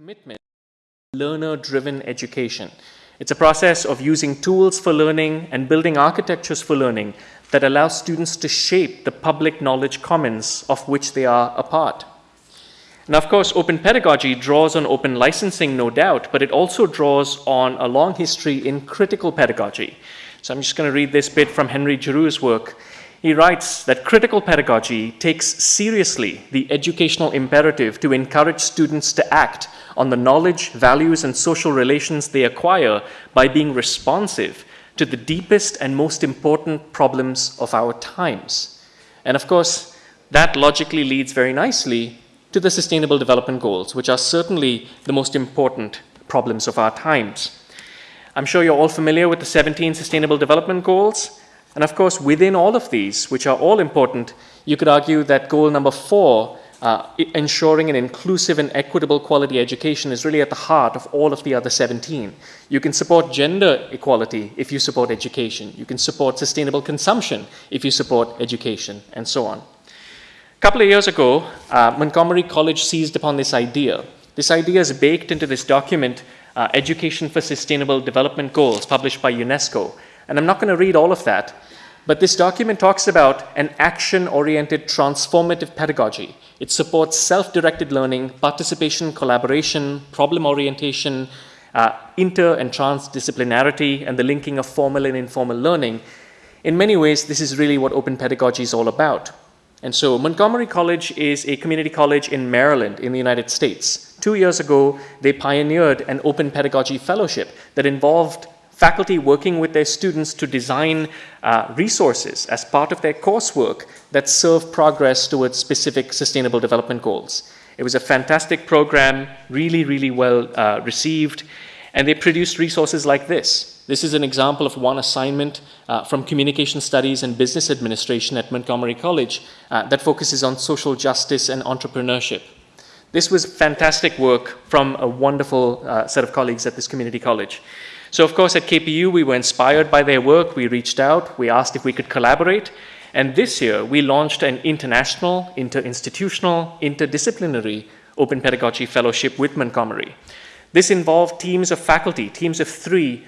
commitment learner-driven education. It's a process of using tools for learning and building architectures for learning that allow students to shape the public knowledge commons of which they are a part. Now, of course, open pedagogy draws on open licensing, no doubt, but it also draws on a long history in critical pedagogy. So I'm just going to read this bit from Henry Giroux's work. He writes that critical pedagogy takes seriously the educational imperative to encourage students to act on the knowledge, values, and social relations they acquire by being responsive to the deepest and most important problems of our times. And of course, that logically leads very nicely to the Sustainable Development Goals, which are certainly the most important problems of our times. I'm sure you're all familiar with the 17 Sustainable Development Goals. And of course, within all of these, which are all important, you could argue that goal number four, uh, ensuring an inclusive and equitable quality education, is really at the heart of all of the other 17. You can support gender equality if you support education. You can support sustainable consumption if you support education, and so on. A couple of years ago, uh, Montgomery College seized upon this idea. This idea is baked into this document, uh, Education for Sustainable Development Goals, published by UNESCO. And I'm not going to read all of that, but this document talks about an action-oriented transformative pedagogy. It supports self-directed learning, participation, collaboration, problem orientation, uh, inter and transdisciplinarity, and the linking of formal and informal learning. In many ways, this is really what open pedagogy is all about. And so Montgomery College is a community college in Maryland in the United States. Two years ago, they pioneered an open pedagogy fellowship that involved faculty working with their students to design uh, resources as part of their coursework that serve progress towards specific sustainable development goals. It was a fantastic program, really, really well uh, received, and they produced resources like this. This is an example of one assignment uh, from Communication Studies and Business Administration at Montgomery College uh, that focuses on social justice and entrepreneurship. This was fantastic work from a wonderful uh, set of colleagues at this community college. So of course at KPU we were inspired by their work, we reached out, we asked if we could collaborate, and this year we launched an international, inter-institutional, interdisciplinary open pedagogy fellowship with Montgomery. This involved teams of faculty, teams of three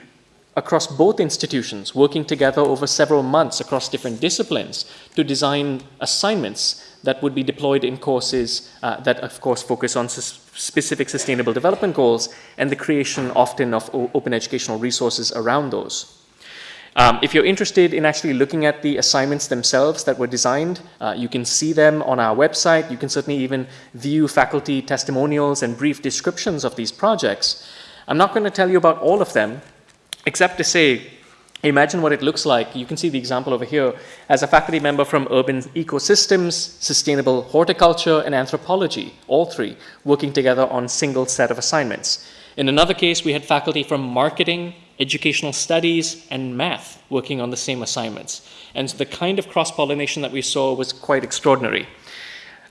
across both institutions, working together over several months across different disciplines to design assignments that would be deployed in courses uh, that, of course, focus on specific sustainable development goals and the creation often of open educational resources around those. Um, if you're interested in actually looking at the assignments themselves that were designed, uh, you can see them on our website. You can certainly even view faculty testimonials and brief descriptions of these projects. I'm not going to tell you about all of them, except to say Imagine what it looks like. You can see the example over here as a faculty member from urban ecosystems, sustainable horticulture, and anthropology, all three working together on a single set of assignments. In another case, we had faculty from marketing, educational studies, and math working on the same assignments. And the kind of cross-pollination that we saw was quite extraordinary.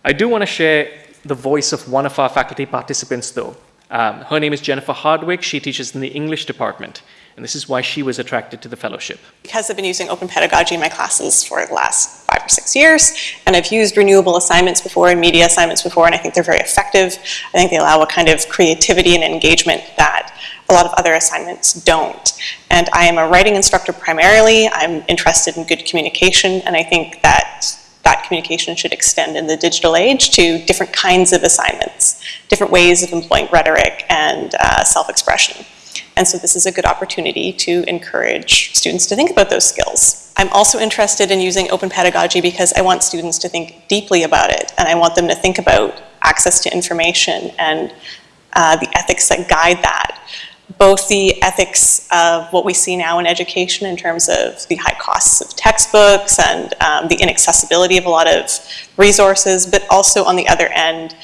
I do want to share the voice of one of our faculty participants, though. Um, her name is Jennifer Hardwick. She teaches in the English department. And this is why she was attracted to the fellowship. Because I've been using open pedagogy in my classes for the last five or six years, and I've used renewable assignments before and media assignments before, and I think they're very effective. I think they allow a kind of creativity and engagement that a lot of other assignments don't. And I am a writing instructor primarily. I'm interested in good communication, and I think that that communication should extend in the digital age to different kinds of assignments, different ways of employing rhetoric and uh, self-expression. And so this is a good opportunity to encourage students to think about those skills. I'm also interested in using open pedagogy because I want students to think deeply about it and I want them to think about access to information and uh, the ethics that guide that. Both the ethics of what we see now in education in terms of the high costs of textbooks and um, the inaccessibility of a lot of resources, but also on the other end,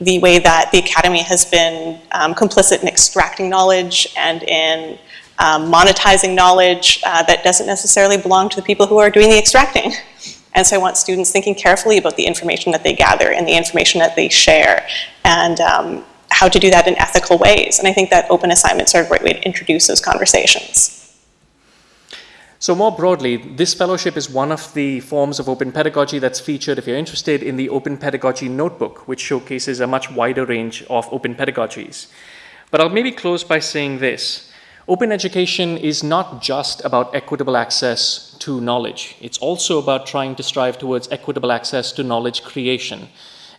the way that the academy has been um, complicit in extracting knowledge and in um, monetizing knowledge uh, that doesn't necessarily belong to the people who are doing the extracting. And so I want students thinking carefully about the information that they gather and the information that they share and um, how to do that in ethical ways. And I think that open assignments are a great way to introduce those conversations. So more broadly, this fellowship is one of the forms of open pedagogy that's featured, if you're interested, in the Open Pedagogy Notebook, which showcases a much wider range of open pedagogies. But I'll maybe close by saying this. Open education is not just about equitable access to knowledge. It's also about trying to strive towards equitable access to knowledge creation.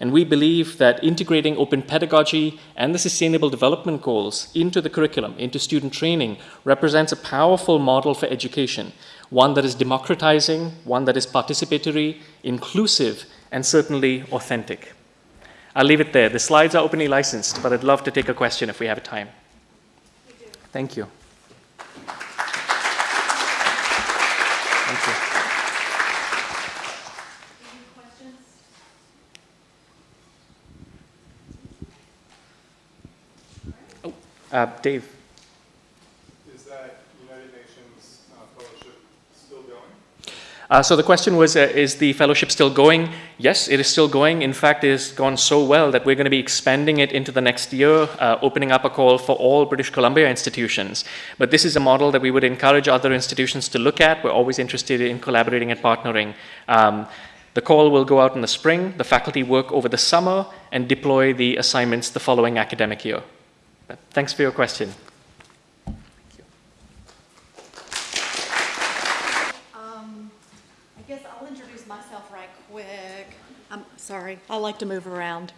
And we believe that integrating open pedagogy and the sustainable development goals into the curriculum, into student training, represents a powerful model for education, one that is democratizing, one that is participatory, inclusive, and certainly authentic. I'll leave it there. The slides are openly licensed, but I'd love to take a question if we have time. Thank you. Thank you. Oh, uh, Dave. Is that United Nations uh, fellowship still going? Uh, so the question was, uh, is the fellowship still going? Yes, it is still going. In fact, it has gone so well that we're going to be expanding it into the next year, uh, opening up a call for all British Columbia institutions. But this is a model that we would encourage other institutions to look at. We're always interested in collaborating and partnering. Um, the call will go out in the spring. The faculty work over the summer and deploy the assignments the following academic year. But thanks for your question. Um, I guess I'll introduce myself right quick. I'm sorry, I like to move around.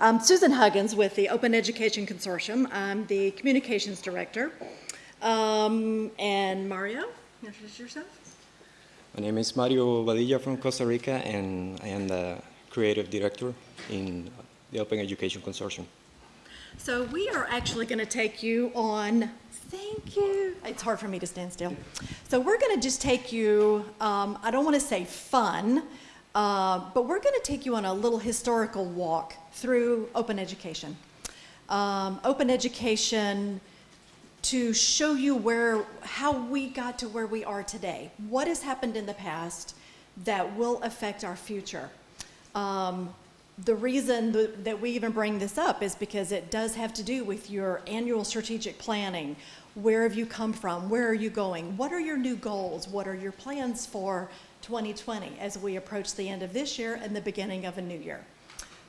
I'm Susan Huggins with the Open Education Consortium. I'm the Communications Director. Um, and Mario, introduce yourself. My name is Mario Badilla from Costa Rica, and I am the creative director in the Open Education Consortium. So we are actually going to take you on, thank you. It's hard for me to stand still. So we're going to just take you, um, I don't want to say fun, uh, but we're going to take you on a little historical walk through open education. Um, open education to show you where, how we got to where we are today. What has happened in the past that will affect our future. Um, the reason th- that we even bring this up is because it does have to do with your annual strategic planning. Where have you come from? Where are you going? What are your new goals? What are your plans for 2020 as we approach the end of this year and the beginning of a new year?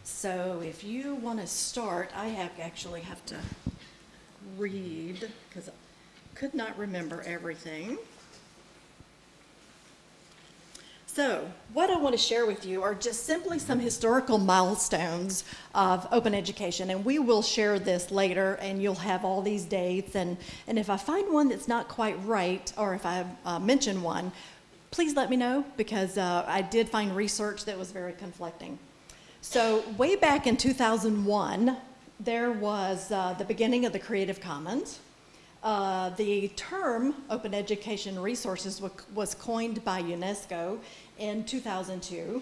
So if you want to start, I have actually have to read because I could not remember everything. So, what I want to share with you are just simply some historical milestones of open education, and we will share this later, and you'll have all these dates. And, and if I find one that's not quite right, or if I uh, mention one, please let me know because uh, I did find research that was very conflicting. So, way back in 2001, there was uh, the beginning of the Creative Commons. Uh, the term open education resources was coined by UNESCO in 2002.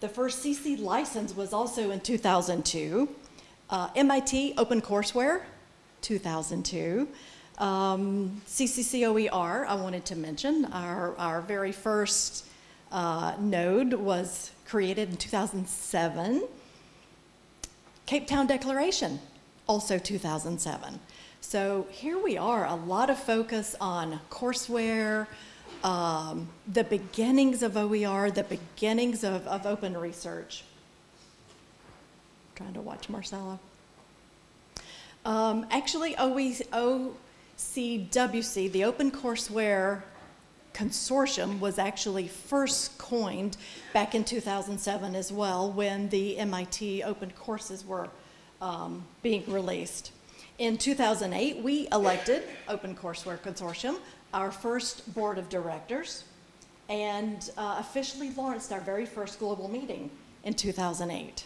The first CC license was also in 2002. Uh, MIT Open Courseware, 2002. Um, CCCOER, I wanted to mention, our, our very first uh, node was created in 2007. Cape Town Declaration, also 2007. So here we are, a lot of focus on courseware, um, the beginnings of OER, the beginnings of, of open research. I'm Trying to watch Marcella. Um, actually, OCWC, the Open Courseware Consortium, was actually first coined back in 2007 as well when the MIT open courses were um, being released. In 2008, we elected Open Courseware Consortium, our first board of directors, and uh, officially launched our very first global meeting in 2008.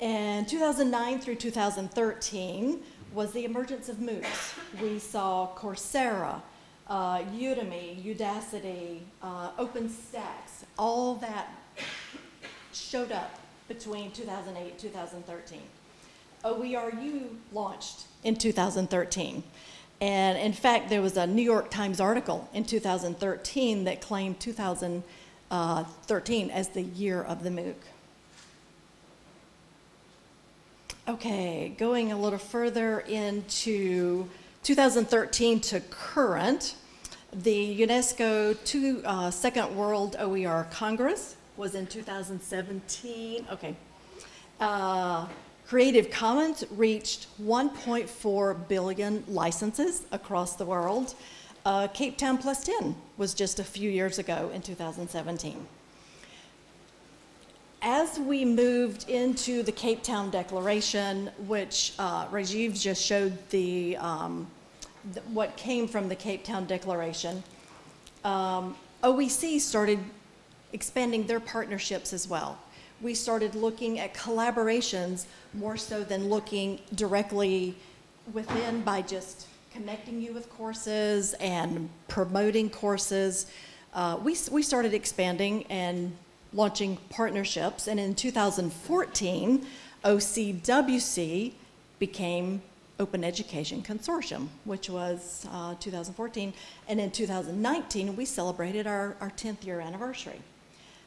And 2009 through 2013 was the emergence of MOOCs. We saw Coursera, uh, Udemy, Udacity, uh, OpenStax, all that showed up between 2008 and 2013. OERU launched in 2013. And in fact, there was a New York Times article in 2013 that claimed 2013 as the year of the MOOC. Okay, going a little further into 2013 to current, the UNESCO two, uh, Second World OER Congress was in 2017. Okay. Uh, Creative Commons reached 1.4 billion licenses across the world. Uh, Cape Town Plus 10 was just a few years ago in 2017. As we moved into the Cape Town Declaration, which uh, Rajiv just showed the, um, what came from the Cape Town Declaration, um, OEC started expanding their partnerships as well. We started looking at collaborations more so than looking directly within by just connecting you with courses and promoting courses. Uh, we, we started expanding and launching partnerships, and in 2014, OCWC became Open Education Consortium, which was uh, 2014. And in 2019, we celebrated our, our 10th year anniversary.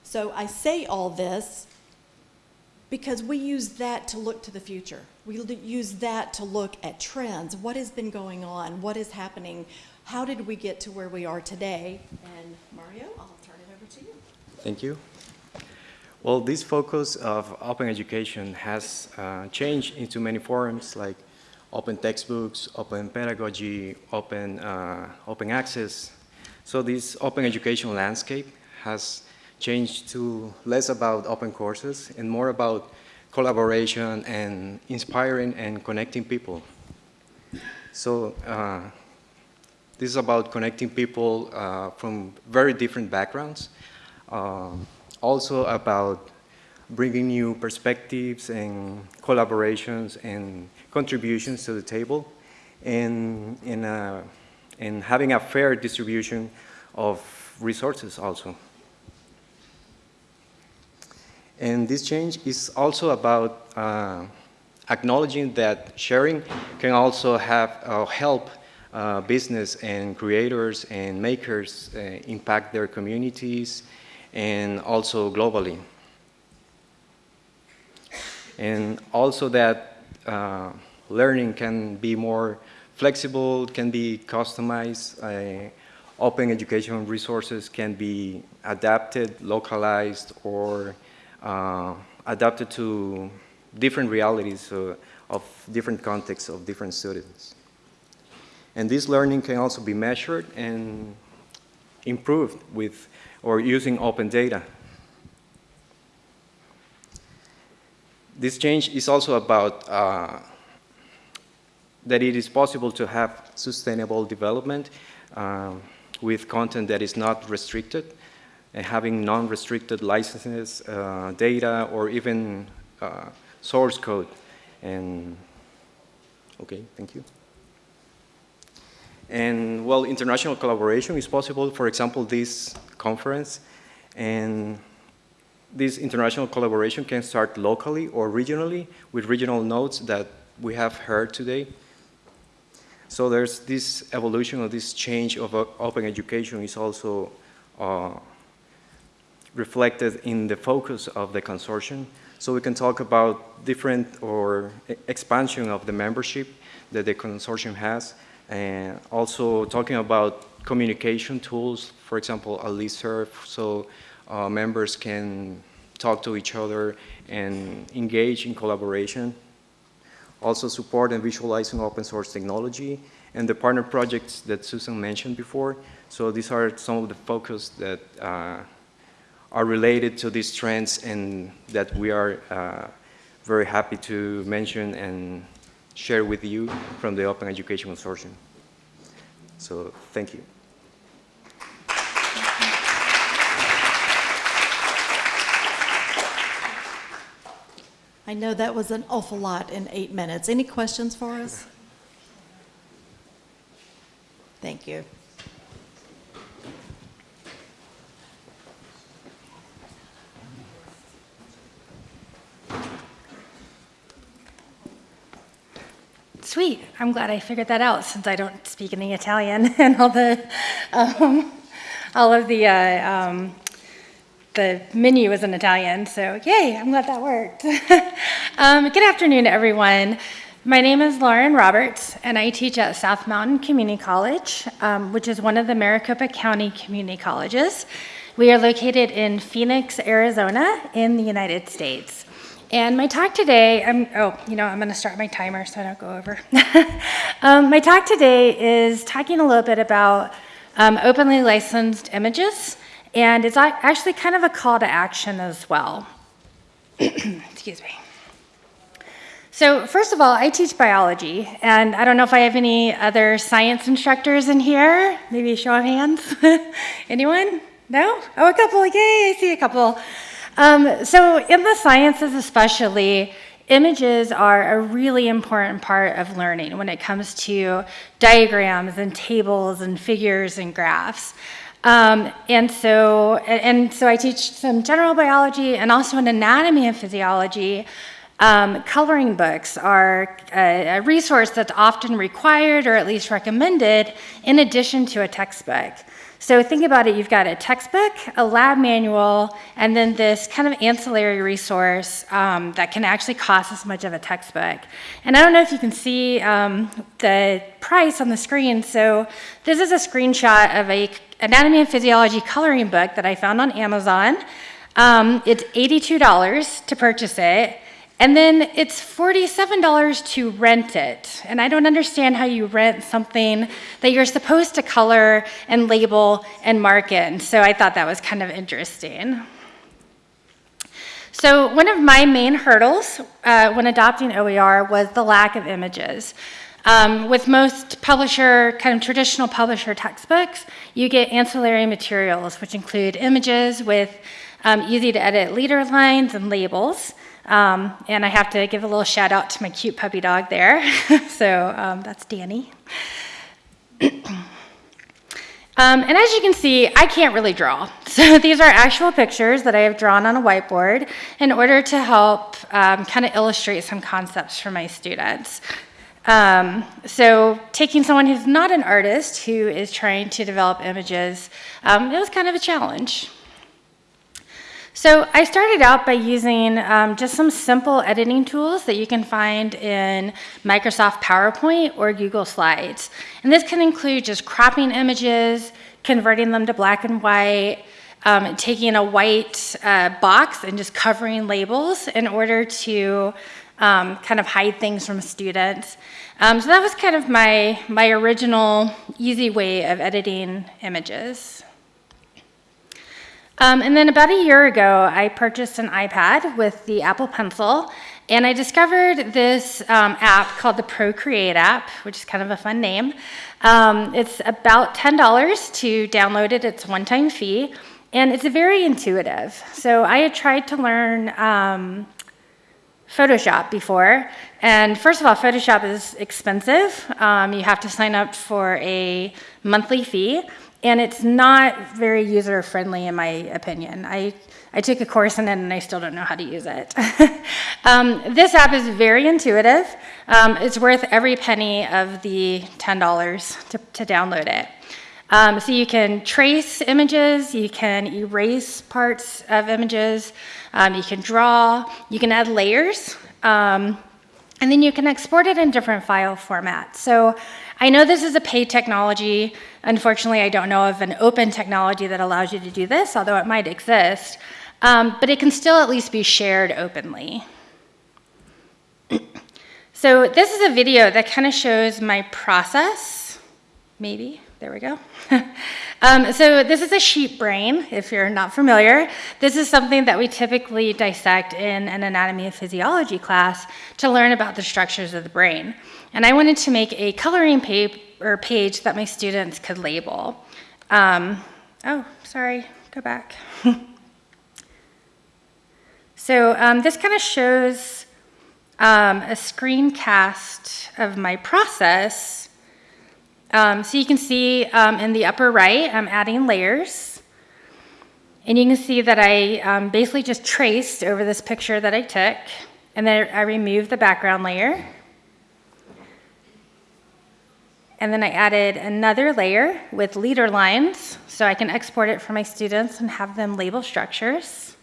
So I say all this because we use that to look to the future. We use that to look at trends. What has been going on? What is happening? How did we get to where we are today? And Mario, I'll turn it over to you. Thank you. Well, this focus of open education has uh, changed into many forms like open textbooks, open pedagogy, open, uh, open access. So this open education landscape has changed to less about open courses and more about collaboration and inspiring and connecting people. So uh, this is about connecting people uh, from very different backgrounds. Um, also about bringing new perspectives and collaborations and contributions to the table and, and, uh, and having a fair distribution of resources also. And this change is also about uh, acknowledging that sharing can also have uh, help uh, business and creators and makers uh, impact their communities and also globally. And also that uh, learning can be more flexible, can be customized, uh, open education resources can be adapted, localized, or uh, adapted to different realities uh, of different contexts of different students. And this learning can also be measured and improved with or using open data. This change is also about uh, that it is possible to have sustainable development um, with content that is not restricted having non-restricted licenses, uh, data, or even uh, source code. And okay, thank you. And well, international collaboration is possible. For example, this conference and this international collaboration can start locally or regionally with regional nodes that we have heard today. So there's this evolution or this change of uh, open education is also uh, reflected in the focus of the consortium. So we can talk about different or expansion of the membership that the consortium has, and also talking about communication tools, for example, a listserv, so uh, members can talk to each other and engage in collaboration. Also support and visualizing open source technology and the partner projects that Susan mentioned before. So these are some of the focus that uh, are related to these trends and that we are uh, very happy to mention and share with you from the Open Education Consortium. So thank you. I know that was an awful lot in eight minutes. Any questions for us? Thank you. Sweet. I'm glad I figured that out since I don't speak any Italian and all the, um, all of the, uh, um, the menu is in Italian. So yay, I'm glad that worked. um, good afternoon, everyone. My name is Lauren Roberts, and I teach at South Mountain Community College, um, which is one of the Maricopa County community colleges. We are located in Phoenix, Arizona, in the United States. And my talk today, I'm, oh, you know, I'm going to start my timer so I don't go over. um, my talk today is talking a little bit about um, openly licensed images, and it's actually kind of a call to action as well. Excuse me. So first of all, I teach biology, and I don't know if I have any other science instructors in here. Maybe show of hands. Anyone? No? Oh, a couple. Yay, I see a couple. Um, so in the sciences especially, images are a really important part of learning when it comes to diagrams and tables and figures and graphs. Um, and so, and so I teach some general biology and also an anatomy and physiology. Um, coloring books are a, a, resource that's often required or at least recommended in addition to a textbook. So think about it, you've got a textbook, a lab manual, and then this kind of ancillary resource um, that can actually cost as much of a textbook. And I don't know if you can see um, the price on the screen. So this is a screenshot of a anatomy and physiology coloring book that I found on Amazon. Um, it's $82 to purchase it. And then it's $47 to rent it. And I don't understand how you rent something that you're supposed to color and label and mark in. So I thought that was kind of interesting. So one of my main hurdles uh, when adopting OER was the lack of images. Um, with most publisher, kind of traditional publisher textbooks, you get ancillary materials, which include images with um, easy to edit leader lines and labels. Um, and I have to give a little shout out to my cute puppy dog there. so um, that's Danny. Um, and as you can see, I can't really draw. So these are actual pictures that I have drawn on a whiteboard in order to help um, kind of illustrate some concepts for my students. Um, so taking someone who's not an artist who is trying to develop images, um, it was kind of a challenge. So I started out by using um, just some simple editing tools that you can find in Microsoft PowerPoint or Google Slides. And this can include just cropping images, converting them to black and white, um, taking a white uh, box and just covering labels in order to um, kind of hide things from students. Um, so that was kind of my, my original easy way of editing images. Um, and then about a year ago, I purchased an iPad with the Apple Pencil, and I discovered this um, app called the Procreate app, which is kind of a fun name. Um, it's about $10 to download it, it's a one time fee, and it's very intuitive. So I had tried to learn um, Photoshop before, and first of all, Photoshop is expensive. Um, you have to sign up for a monthly fee and it's not very user friendly in my opinion. I, I took a course in it and I still don't know how to use it. um, this app is very intuitive. Um, it's worth every penny of the $10 to, to download it. Um, so you can trace images, you can erase parts of images, um, you can draw, you can add layers, um, and then you can export it in different file formats. So I know this is a paid technology. Unfortunately, I don't know of an open technology that allows you to do this, although it might exist. Um, but it can still at least be shared openly. so this is a video that kind of shows my process, maybe. There we go. um, so this is a sheep brain, if you're not familiar. This is something that we typically dissect in an anatomy and physiology class to learn about the structures of the brain. And I wanted to make a coloring page, or page that my students could label. Um, oh, sorry, go back. so um, this kind of shows um, a screencast of my process um, so you can see um, in the upper right, I'm adding layers. And you can see that I um, basically just traced over this picture that I took, and then I removed the background layer. And then I added another layer with leader lines, so I can export it for my students and have them label structures.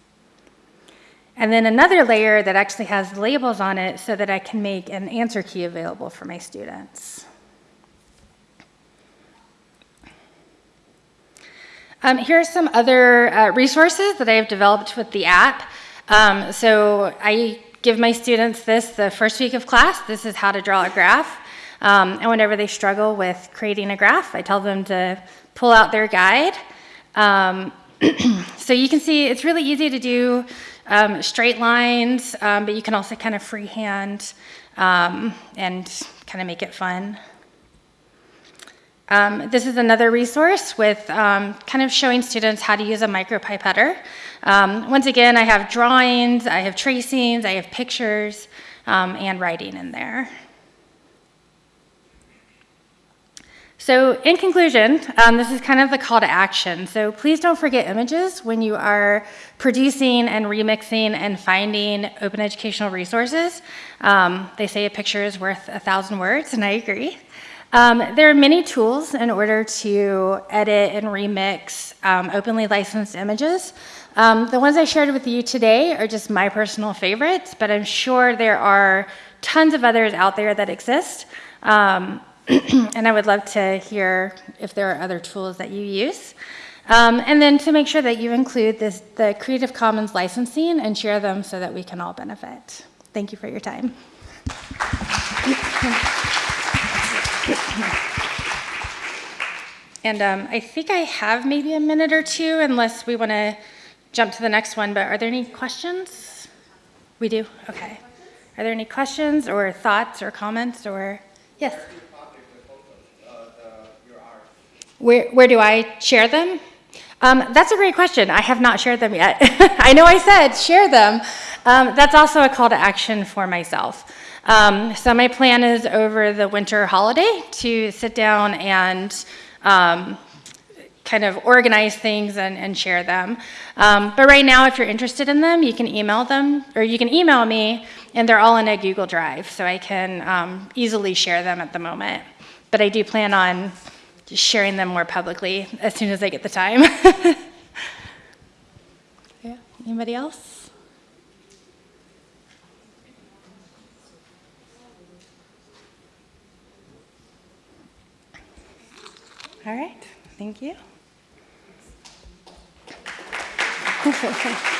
And then another layer that actually has labels on it so that I can make an answer key available for my students. Um, here are some other uh, resources that I've developed with the app. Um, so I give my students this the first week of class. This is how to draw a graph. Um, and whenever they struggle with creating a graph, I tell them to pull out their guide. Um, so you can see it's really easy to do um, straight lines, um, but you can also kind of freehand and kind of make it fun. Um, this is another resource with um, kind of showing students how to use a micropipetter. Um, once again, I have drawings, I have tracings, I have pictures, um, and writing in there. So in conclusion, um, this is kind of the call to action. So please don't forget images when you are producing and remixing and finding open educational resources. Um, they say a picture is worth a thousand words, and I agree. Um, there are many tools in order to edit and remix um, openly licensed images. Um, the ones I shared with you today are just my personal favorites, but I'm sure there are tons of others out there that exist. Um, and I would love to hear if there are other tools that you use. Um, and then to make sure that you include this, the Creative Commons licensing and share them so that we can all benefit. Thank you for your time. And um, I think I have maybe a minute or two, unless we want to jump to the next one. But are there any questions? We do? Okay. Are there any questions or thoughts or comments or? Yes? Where, where do I share them? Um, that's a great question. I have not shared them yet. I know I said share them. Um, that's also a call to action for myself. Um, so my plan is over the winter holiday to sit down and um, kind of organize things and, and share them. Um, but right now, if you're interested in them, you can email them, or you can email me, and they're all in a Google Drive, so I can um, easily share them at the moment. But I do plan on sharing them more publicly as soon as I get the time. yeah. Anybody else? All right, thank you.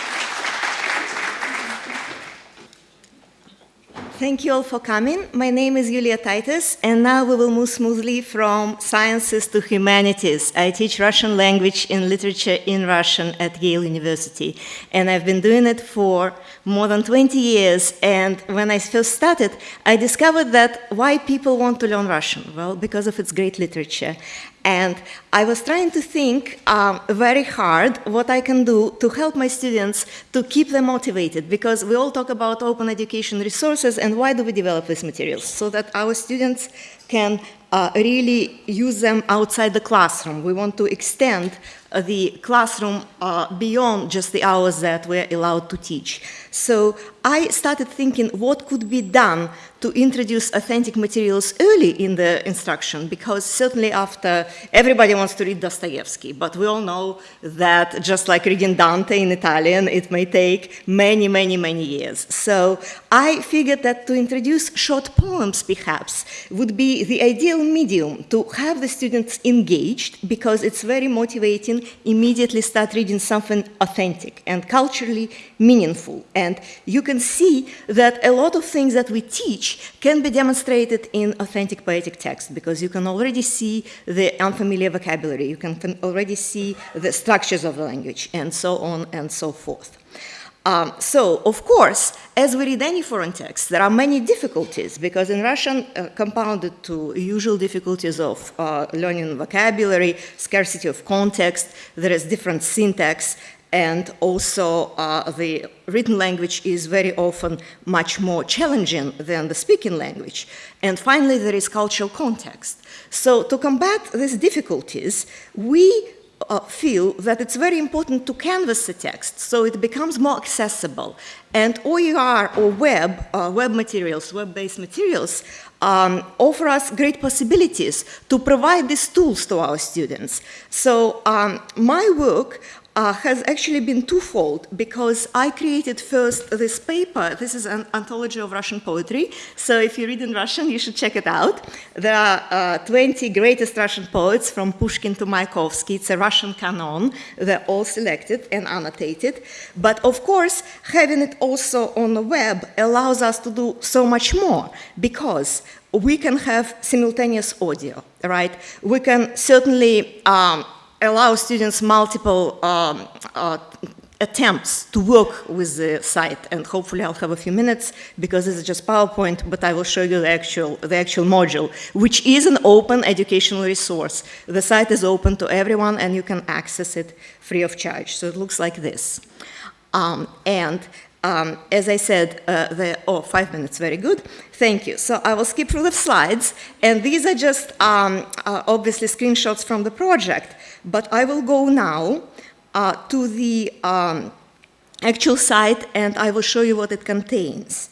Thank you all for coming. My name is Yulia Titus, and now we will move smoothly from sciences to humanities. I teach Russian language and literature in Russian at Yale University, and I've been doing it for more than 20 years. And when I first started, I discovered that why people want to learn Russian? Well, because of its great literature. And I was trying to think um, very hard what I can do to help my students to keep them motivated because we all talk about open education resources and why do we develop these materials? So that our students can uh, really use them outside the classroom. We want to extend uh, the classroom uh, beyond just the hours that we're allowed to teach. So I started thinking what could be done to introduce authentic materials early in the instruction, because certainly after, everybody wants to read Dostoevsky, but we all know that just like reading Dante in Italian, it may take many, many, many years. So I figured that to introduce short poems, perhaps, would be the ideal medium to have the students engaged, because it's very motivating, immediately start reading something authentic and culturally meaningful. And you can see that a lot of things that we teach can be demonstrated in authentic poetic text because you can already see the unfamiliar vocabulary, you can already see the structures of the language, and so on and so forth. Um, so, of course, as we read any foreign text, there are many difficulties because in Russian, uh, compounded to usual difficulties of uh, learning vocabulary, scarcity of context, there is different syntax, and also uh, the written language is very often much more challenging than the speaking language. And finally, there is cultural context. So to combat these difficulties, we uh, feel that it's very important to canvas the text so it becomes more accessible. And OER or web, uh, web materials, web-based materials um, offer us great possibilities to provide these tools to our students. So um, my work uh, has actually been twofold because I created first this paper. This is an anthology of Russian poetry. So if you read in Russian, you should check it out. There are uh, 20 greatest Russian poets from Pushkin to Mayakovsky. It's a Russian canon. They're all selected and annotated. But of course, having it also on the web allows us to do so much more because we can have simultaneous audio, right? We can certainly um, allow students multiple um, uh, attempts to work with the site and hopefully I'll have a few minutes because this is just PowerPoint but I will show you the actual, the actual module which is an open educational resource. The site is open to everyone and you can access it free of charge. So it looks like this. Um, and um, as I said, uh, the, oh, five minutes, very good. Thank you. So I will skip through the slides, and these are just um, uh, obviously screenshots from the project. But I will go now uh, to the um, actual site and I will show you what it contains.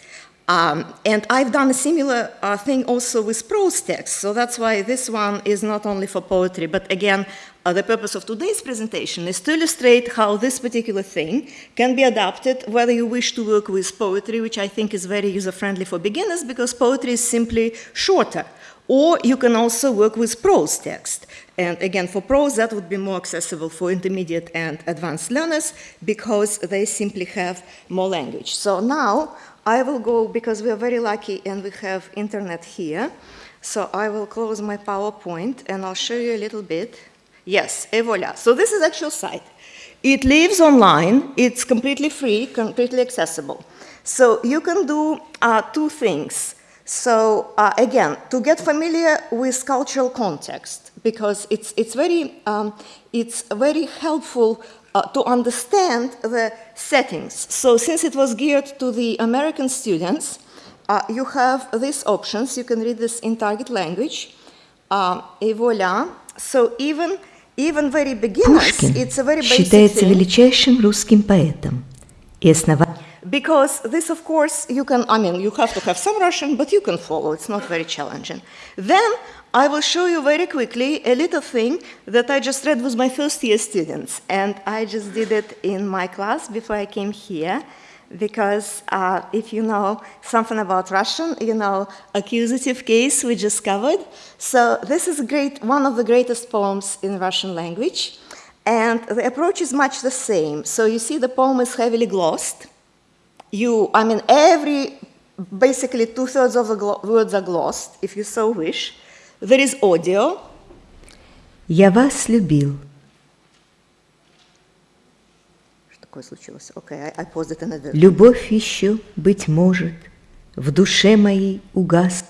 Um, and I've done a similar uh, thing also with prose text, so that's why this one is not only for poetry, but again, uh, the purpose of today's presentation is to illustrate how this particular thing can be adapted whether you wish to work with poetry, which I think is very user-friendly for beginners because poetry is simply shorter. Or you can also work with prose text. And again, for prose, that would be more accessible for intermediate and advanced learners because they simply have more language. So now I will go, because we are very lucky and we have internet here, so I will close my PowerPoint and I'll show you a little bit. Yes, et voila. So this is actual site. It lives online, it's completely free, completely accessible. So you can do uh, two things. So uh, again, to get familiar with cultural context, because it's, it's, very, um, it's very helpful uh, to understand the settings. So since it was geared to the American students, uh, you have these options. You can read this in target language. Um, et voila. So even, even very beginners, Пушкин it's a very basic считается thing. величайшим русским поэтом и основателем because this, of course, you can, I mean, you have to have some Russian, but you can follow. It's not very challenging. Then I will show you very quickly a little thing that I just read with my first year students. And I just did it in my class before I came here. Because uh, if you know something about Russian, you know accusative case we just covered. So this is great, one of the greatest poems in Russian language. And the approach is much the same. So you see the poem is heavily glossed you, I mean, every, basically two-thirds of the words are glossed, if you so wish. There is audio. «Я вас любил». Что такое случилось? Okay, I, I paused it in Любовь еще, быть может, в душе моей угас.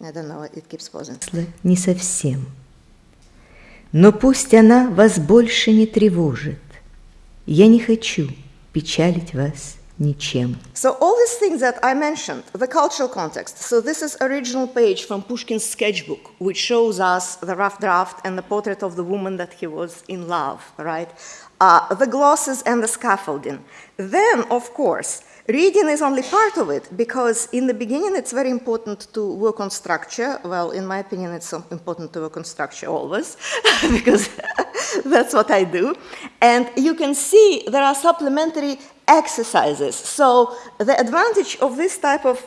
I don't know, it keeps pausing. Не совсем. Но пусть она вас больше не тревожит. Я не хочу печалить вас ничем. So all these things that I mentioned, the cultural context. So this is original page from Pushkin's sketchbook, which shows us the rough draft and the portrait of the woman that he was in love, right? Uh, the glosses and the scaffolding. Then, of course, Reading is only part of it because in the beginning it's very important to work on structure. Well, in my opinion, it's important to work on structure always because that's what I do. And you can see there are supplementary exercises. So the advantage of this type of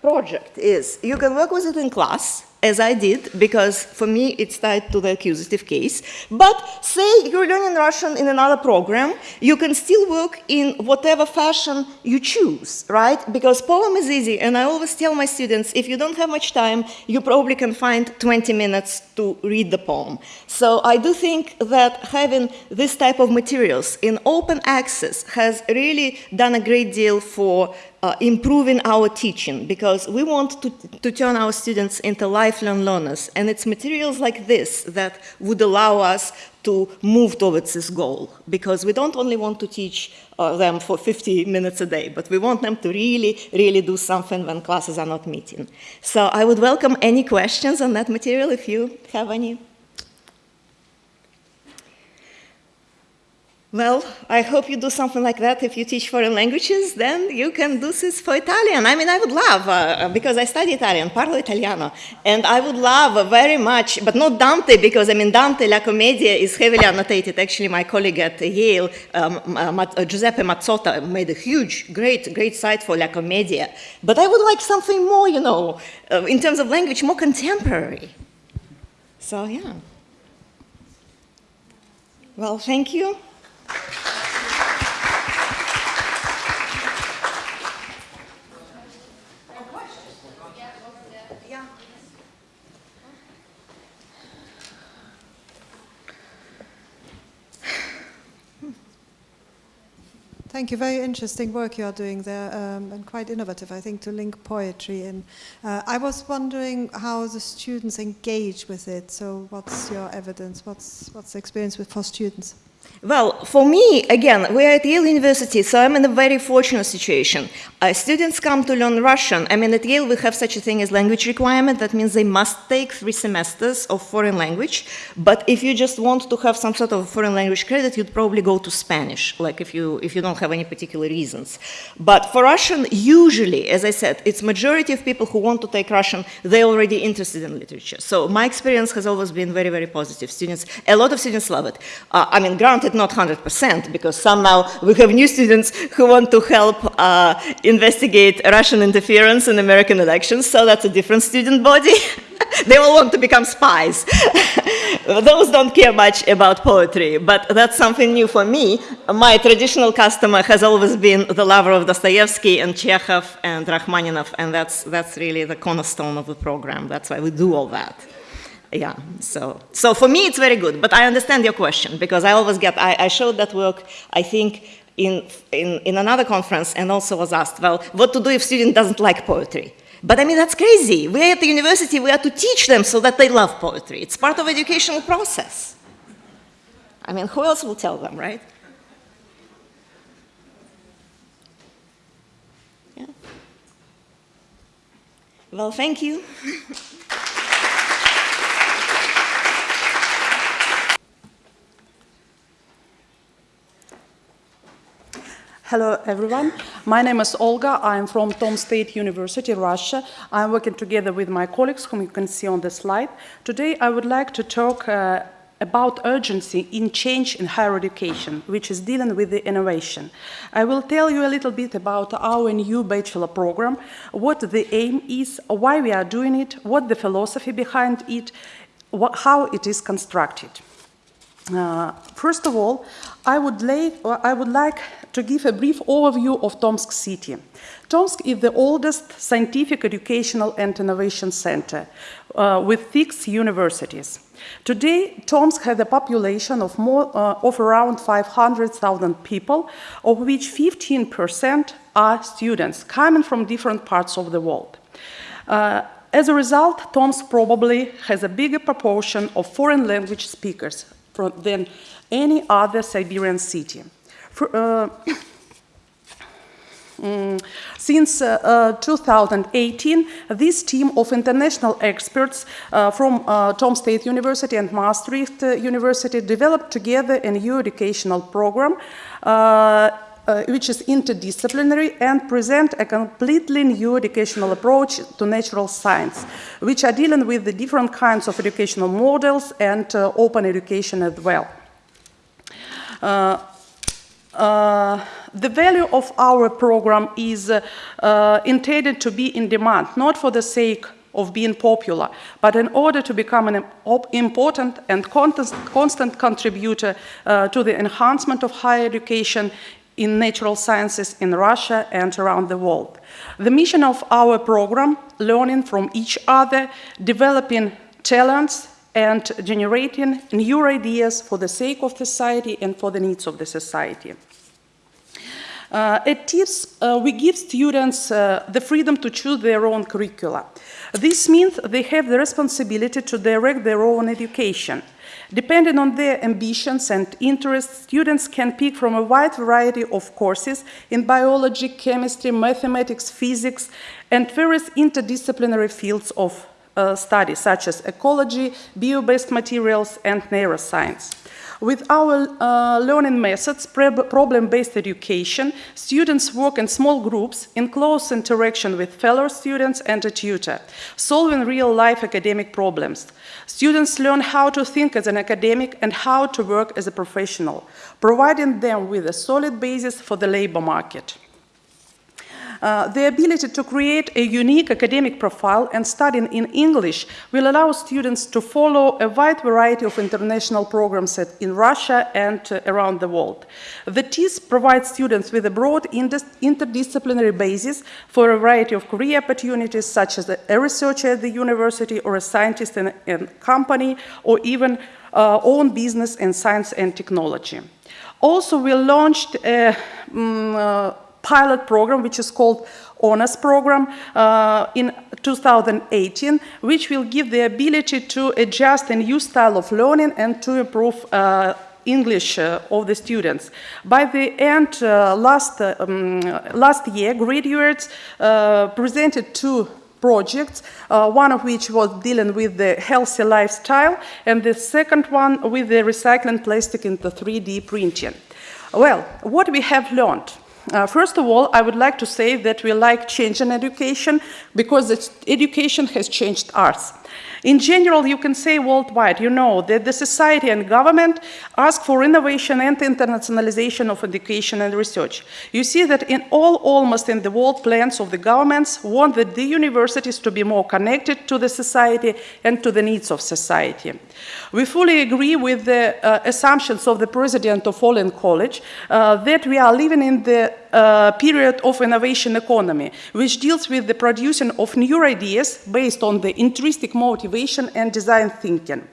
project is you can work with it in class, as I did, because for me it's tied to the accusative case. But say you're learning Russian in another program, you can still work in whatever fashion you choose, right? Because poem is easy, and I always tell my students, if you don't have much time, you probably can find 20 minutes to read the poem. So I do think that having this type of materials in open access has really done a great deal for uh, improving our teaching because we want to, to turn our students into lifelong learners. And it's materials like this that would allow us to move towards this goal because we don't only want to teach uh, them for 50 minutes a day, but we want them to really, really do something when classes are not meeting. So I would welcome any questions on that material if you have any. Well, I hope you do something like that. If you teach foreign languages, then you can do this for Italian. I mean, I would love, uh, because I study Italian, parlo italiano, and I would love very much, but not Dante, because I mean, Dante, La Commedia is heavily annotated. Actually, my colleague at Yale, um, uh, Giuseppe Mazzotta, made a huge, great, great site for La Commedia. But I would like something more, you know, uh, in terms of language, more contemporary. So, yeah. Well, thank you. Thank you. Very interesting work you are doing there um, and quite innovative, I think, to link poetry in. Uh, I was wondering how the students engage with it. So what's your evidence? What's, what's the experience with for students? Well, for me, again, we're at Yale University, so I'm in a very fortunate situation. Uh, students come to learn Russian. I mean, at Yale, we have such a thing as language requirement. That means they must take three semesters of foreign language. But if you just want to have some sort of foreign language credit, you'd probably go to Spanish, like if you, if you don't have any particular reasons. But for Russian, usually, as I said, it's majority of people who want to take Russian, they're already interested in literature. So my experience has always been very, very positive. Students, a lot of students love it. Uh, I mean, granted, not 100%, because somehow we have new students who want to help uh, investigate Russian interference in American elections, so that's a different student body. they all want to become spies. Those don't care much about poetry, but that's something new for me. My traditional customer has always been the lover of Dostoevsky and Chekhov and Rachmaninoff, and that's, that's really the cornerstone of the program. That's why we do all that yeah, so, so for me it's very good, but I understand your question because I always get, I, I showed that work, I think, in, in, in another conference and also was asked, well, what to do if student doesn't like poetry? But I mean, that's crazy. We're at the university, we have to teach them so that they love poetry. It's part of educational process. I mean, who else will tell them, right? Yeah. Well, thank you. Hello, everyone. My name is Olga. I'm from Tomsk State University, Russia. I'm working together with my colleagues, whom you can see on the slide. Today, I would like to talk uh, about urgency in change in higher education, which is dealing with the innovation. I will tell you a little bit about our new bachelor program, what the aim is, why we are doing it, what the philosophy behind it, what, how it is constructed. Uh, first of all, I would, lay, I would like to give a brief overview of Tomsk city. Tomsk is the oldest scientific, educational, and innovation center uh, with six universities. Today, Tomsk has a population of, more, uh, of around 500,000 people, of which 15% are students coming from different parts of the world. Uh, as a result, Tomsk probably has a bigger proportion of foreign language speakers than any other Siberian city. For, uh, mm, since uh, uh, 2018, this team of international experts uh, from uh, Tomsk State University and Maastricht uh, University developed together a new educational program uh, which is interdisciplinary and present a completely new educational approach to natural science, which are dealing with the different kinds of educational models and open education as well. Uh, the value of our program is uh, intended to be in demand, not for the sake of being popular, but in order to become an important and constant contributor uh, to the enhancement of higher education in natural sciences in Russia and around the world. The mission of our program, learning from each other, developing talents, and generating new ideas for the sake of society and for the needs of the society. Uh, at TIPS, uh, we give students uh, the freedom to choose their own curricula. This means they have the responsibility to direct their own education. Depending on their ambitions and interests, students can pick from a wide variety of courses in biology, chemistry, mathematics, physics, and various interdisciplinary fields of uh, studies such as ecology, bio-based materials, and neuroscience. With our uh, learning methods, problem-based education, students work in small groups in close interaction with fellow students and a tutor, solving real-life academic problems. Students learn how to think as an academic and how to work as a professional, providing them with a solid basis for the labor market. Uh, the ability to create a unique academic profile and studying in English will allow students to follow a wide variety of international programs at, in Russia and uh, around the world. The TIS provides students with a broad interdisciplinary basis for a variety of career opportunities, such as a researcher at the university or a scientist in a, company, or even uh, own business in science and technology. Also, we launched a um, pilot program, which is called honors program uh, in 2018, which will give the ability to adjust a new style of learning and to improve uh, English uh, of the students. By the end, uh, last, uh, um, last year, graduates uh, presented two projects, one of which was dealing with the healthy lifestyle, and the second one with the recycling plastic into 3D printing. Well, what we have learned? Uh, first of all, I would like to say that we like change in education because education has changed us. In general, you can say worldwide, you know, that the society and government ask for innovation and internationalization of education and research. You see that in all, almost in the world plans of the governments want that the universities to be more connected to the society and to the needs of society. We fully agree with the uh, assumptions of the president of Olin College uh, that we are living in the uh, period of innovation economy, which deals with the producing of new ideas based on the intrinsic motivation and design thinking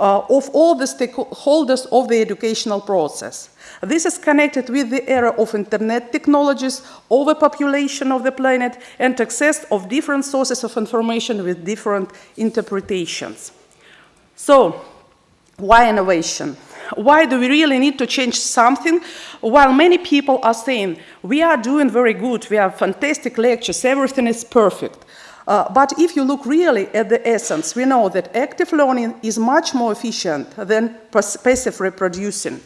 uh, of all the stakeholders of the educational process. This is connected with the era of internet technologies, overpopulation of the planet, and access of different sources of information with different interpretations. So, why innovation? Why do we really need to change something while many people are saying, we are doing very good, we have fantastic lectures, everything is perfect. Uh, but if you look really at the essence, we know that active learning is much more efficient than passive reproducing.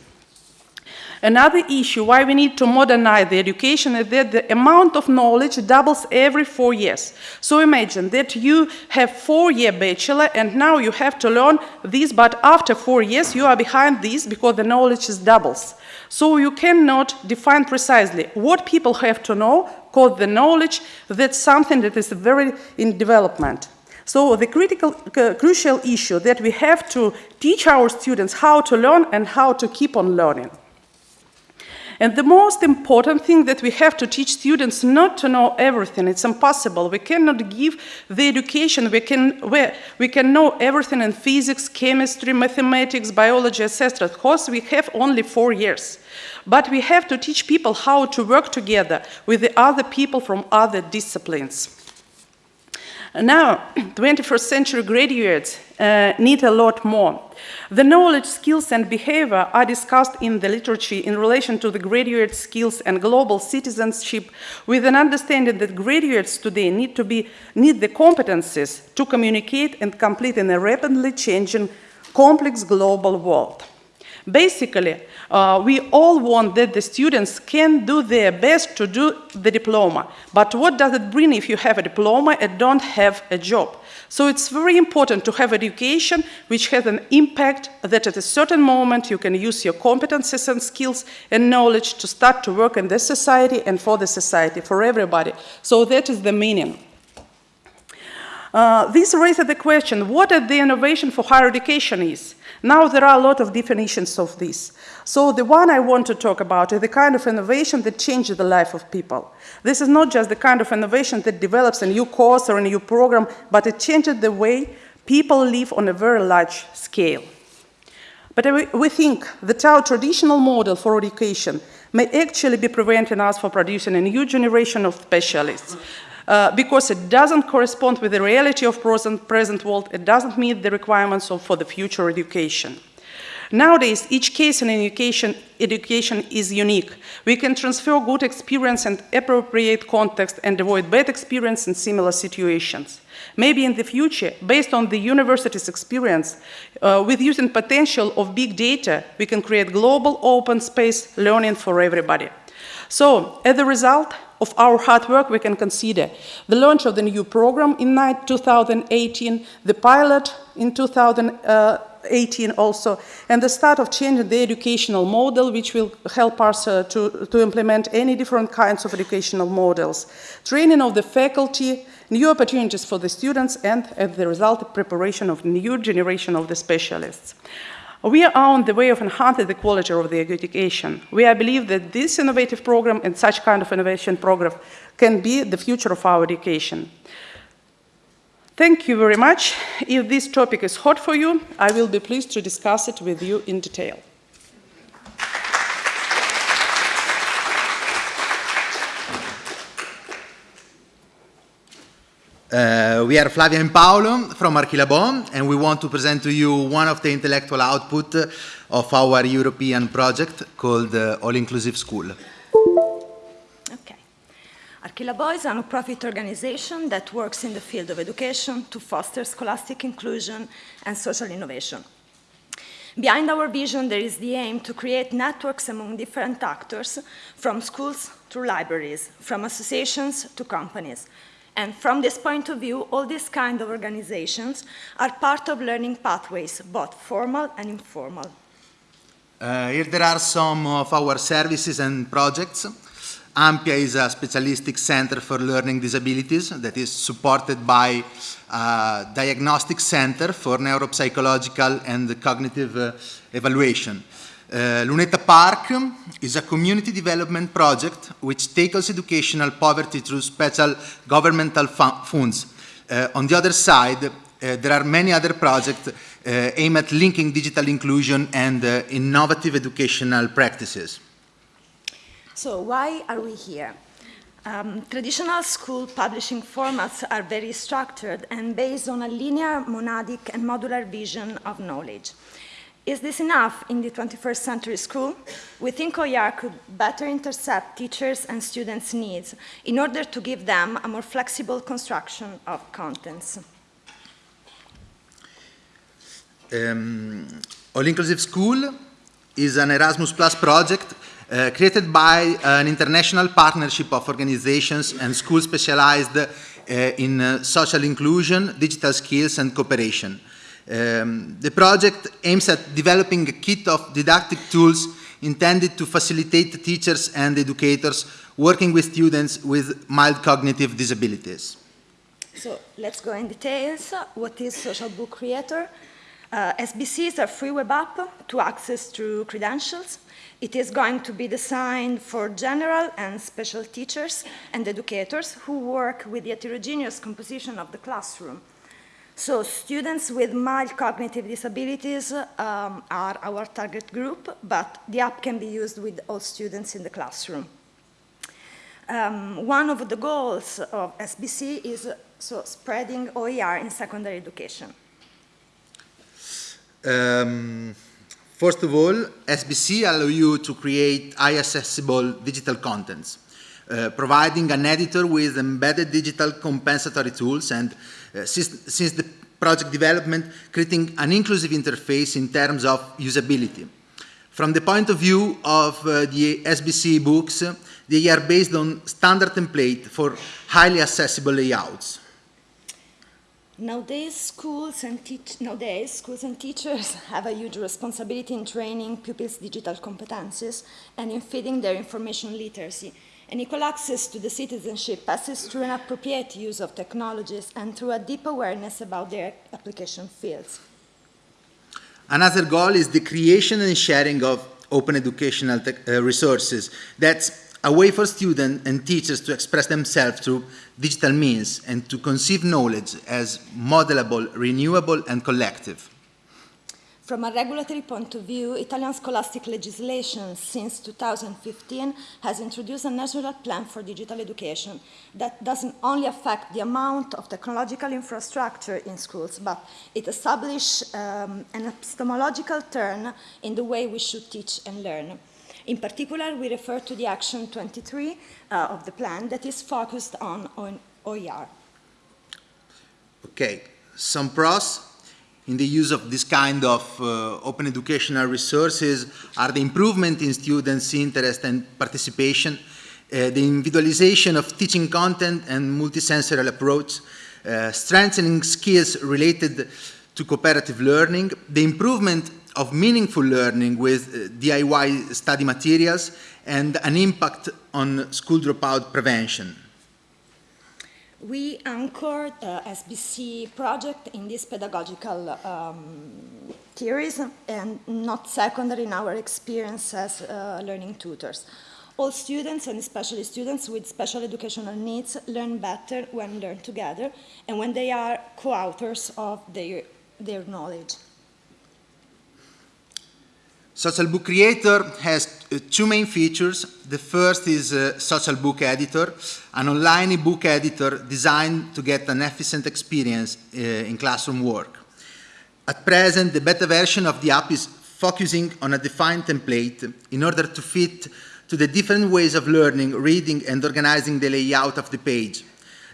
Another issue why we need to modernize the education is that the amount of knowledge doubles every four years. So imagine that you have four-year bachelor and now you have to learn this, but after four years you are behind this because the knowledge is doubles. So you cannot define precisely what people have to know called the knowledge, that's something that is very in development. So the critical, uh, crucial issue that we have to teach our students how to learn and how to keep on learning. And the most important thing that we have to teach students not to know everything. It's impossible. We cannot give the education. We can, where we can know everything in physics, chemistry, mathematics, biology, etc. Of course, we have only four years. But we have to teach people how to work together with the other people from other disciplines. Now, 21st century graduates uh, need a lot more. The knowledge, skills, and behavior are discussed in the literature in relation to the graduate skills and global citizenship with an understanding that graduates today need, to be, need the competencies to communicate and complete in a rapidly changing, complex global world. Basically, uh, we all want that the students can do their best to do the diploma. But what does it bring if you have a diploma and don't have a job? So it's very important to have education which has an impact that at a certain moment you can use your competences and skills and knowledge to start to work in this society and for the society, for everybody. So that is the meaning. Uh, this raises the question, what is the innovation for higher education is? Now there are a lot of definitions of this. So the one I want to talk about is the kind of innovation that changes the life of people. This is not just the kind of innovation that develops a new course or a new program, but it changes the way people live on a very large scale. But we think that our traditional model for education may actually be preventing us from producing a new generation of specialists. Uh, because it doesn't correspond with the reality of present, present world, it doesn't meet the requirements of, for the future education. Nowadays, each case in education, education is unique. We can transfer good experience and appropriate context and avoid bad experience in similar situations. Maybe in the future, based on the university's experience, uh, with using potential of big data, we can create global open space learning for everybody. So, as a result of our hard work, we can consider the launch of the new program in 2018, the pilot in 2018 also, and the start of changing the educational model, which will help us uh, to, to implement any different kinds of educational models. Training of the faculty, new opportunities for the students, and as the result, preparation of new generation of the specialists. We are on the way of enhancing the quality of the education. We believe that this innovative program and such kind of innovation program can be the future of our education. Thank you very much. If this topic is hot for you, I will be pleased to discuss it with you in detail. Uh, we are Flavia and Paolo from Archilabo, and we want to present to you one of the intellectual output of our European project called uh, All Inclusive School. Okay. Archilabo is a non-profit organization that works in the field of education to foster scholastic inclusion and social innovation. Behind our vision, there is the aim to create networks among different actors, from schools to libraries, from associations to companies, and from this point of view, all these kind of organizations are part of learning pathways, both formal and informal. Uh, here there are some of our services and projects. Ampia is a specialistic center for learning disabilities that is supported by a diagnostic center for neuropsychological and cognitive uh, evaluation. Uh, Luneta Park is a community development project which tackles educational poverty through special governmental funds. Uh, on the other side, uh, there are many other projects aimed at linking digital inclusion and innovative educational practices. So why are we here? Um, traditional school publishing formats are very structured and based on a linear, monadic, and modular vision of knowledge. Is this enough in the 21st century school? We think OER could better intercept teachers' and students' needs in order to give them a more flexible construction of contents. Um, All Inclusive School is an Erasmus Plus project uh, created by an international partnership of organizations and schools specialized uh, in uh, social inclusion, digital skills, and cooperation. Um, the project aims at developing a kit of didactic tools intended to facilitate teachers and educators working with students with mild cognitive disabilities. So let's go in details. What is Social Book Creator? Uh, SBC is a free web app to access through credentials. It is going to be designed for general and special teachers and educators who work with the heterogeneous composition of the classroom. So students with mild cognitive disabilities um, are our target group, but the app can be used with all students in the classroom. Um, one of the goals of SBC is uh, so spreading OER in secondary education. Um, first of all, SBC allow you to create high accessible digital contents, uh, providing an editor with embedded digital compensatory tools and since, since the project development, creating an inclusive interface in terms of usability. From the point of view of uh, the SBC books, uh, they are based on standard template for highly accessible layouts. Nowadays schools, and nowadays, schools and teachers have a huge responsibility in training pupils' digital competencies and in feeding their information literacy and equal access to the citizenship passes through an appropriate use of technologies and through a deep awareness about their application fields. Another goal is the creation and sharing of open educational uh, resources. That's a way for students and teachers to express themselves through digital means and to conceive knowledge as modelable, renewable, and collective. From a regulatory point of view, Italian scholastic legislation since 2015 has introduced a national plan for digital education that doesn't only affect the amount of technological infrastructure in schools, but it establishes um, an epistemological turn in the way we should teach and learn. In particular, we refer to the Action 23 uh, of the plan that is focused on, on OER. Okay, some pros in the use of this kind of uh, open educational resources are the improvement in students' interest and participation, uh, the individualization of teaching content and multisensorial approach, uh, strengthening skills related to cooperative learning, the improvement of meaningful learning with uh, DIY study materials, and an impact on school dropout prevention. We anchored uh, SBC project in these pedagogical um, theories and not secondary in our experience as uh, learning tutors. All students, and especially students with special educational needs, learn better when learn together and when they are co-authors of their, their knowledge. Social Book Creator has uh, two main features. The first is uh, Social Book Editor, an online e-book editor designed to get an efficient experience uh, in classroom work. At present, the beta version of the app is focusing on a defined template in order to fit to the different ways of learning, reading, and organizing the layout of the page.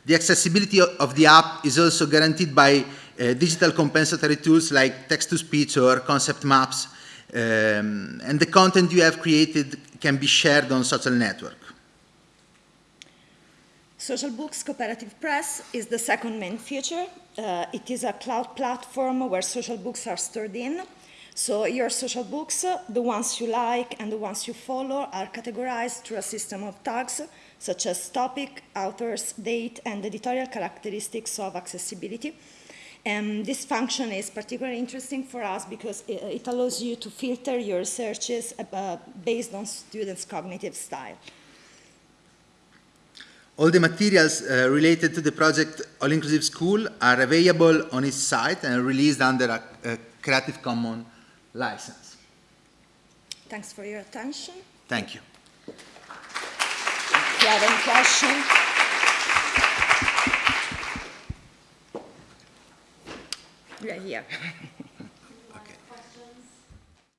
The accessibility of the app is also guaranteed by uh, digital compensatory tools like text-to-speech or concept maps, um, and the content you have created can be shared on social network. Social Books Cooperative Press is the second main feature. Uh, it is a cloud platform where social books are stored in. So your social books, the ones you like and the ones you follow, are categorized through a system of tags, such as topic, authors, date, and editorial characteristics of accessibility. And this function is particularly interesting for us because it, it allows you to filter your searches uh, based on students' cognitive style. All the materials uh, related to the project All Inclusive School are available on its site and released under a, a Creative Commons license. Thanks for your attention. Thank you. If you have any questions, are here.